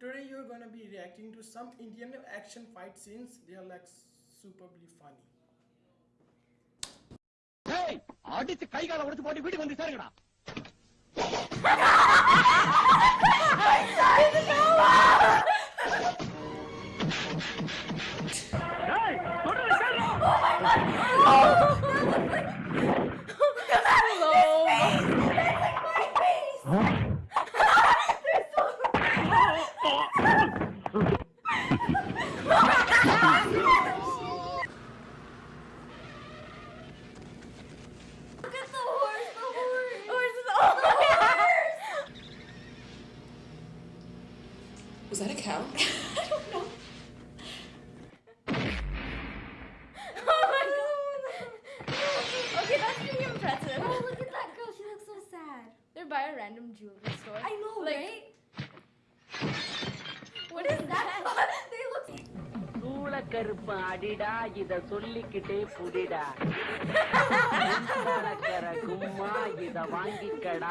Today you're gonna be reacting to some Indian action fight scenes. They are like superbly funny. ஏய் அடிச்சு கை கால உடைச்சு போட்டு வீட்டுக்கு வந்து சேருங்கடா ஏய், தொடர்ந்து சேருடா. Look Was that a cow? I don't know. Oh my god. Okay, that's pretty impressive. Oh, look at that girl. She looks so sad. They're by a random jewelry store. I know, Like, right? What is that? they look. சூளக்கருப்பு அடிடா இத சொல்லிக்கிட்டே புடிடா கர கும்மா இத வாங்கிக்கடா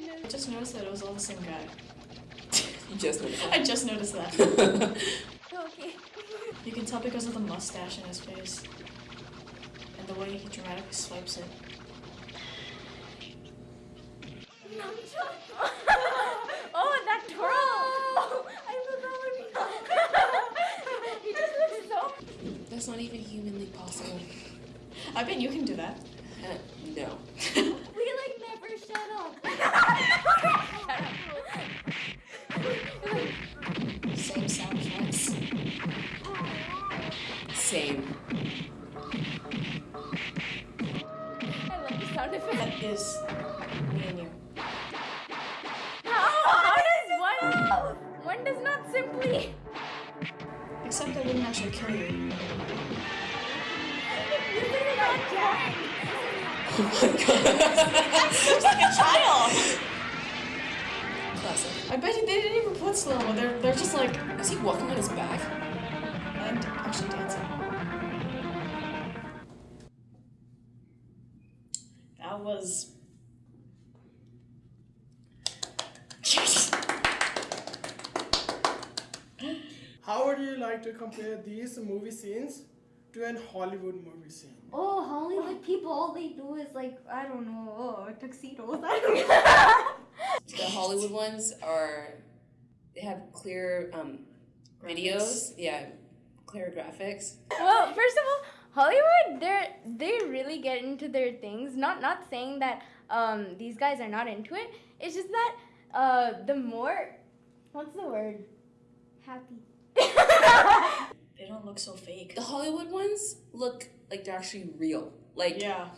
goodness. I just noticed that it was all the same guy. You just noticed I just noticed that. Okay. you can tell because of the mustache in his face. And the way he dramatically swipes it. oh, that twirl! I love that one. he just looks so. That's not even humanly possible. I bet you can do that. Uh, no. We like never shut up. Same sound effects. Same. I love the sound effect. That is me and you. How? How does one? One does not simply. Except I wouldn't actually kill you. Looks like a child. Classic. I bet you they didn't even put slow mo. They're they're just like Is he walking on his back? and actually dancing. That was. How would you like to compare these movie scenes to an Hollywood movie scene? Oh, Hollywood people, all they do is like, I don't know, oh, tuxedos. I don't know. The Hollywood ones are they have clear um, videos. Yeah, clear graphics. Well, first of all, Hollywood, they're they really get into their things. Not not saying that um, these guys are not into it. It's just that uh, the more, what's the word? Happy. Look so fake. The Hollywood ones look like they're actually real. Like Yeah.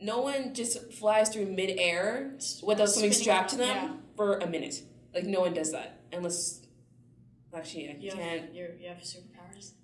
no one just flies through midair without uh, something Spinning strapped to them yeah. for a minute. Like no one does that unless actually I You can't. you're, you have superpowers.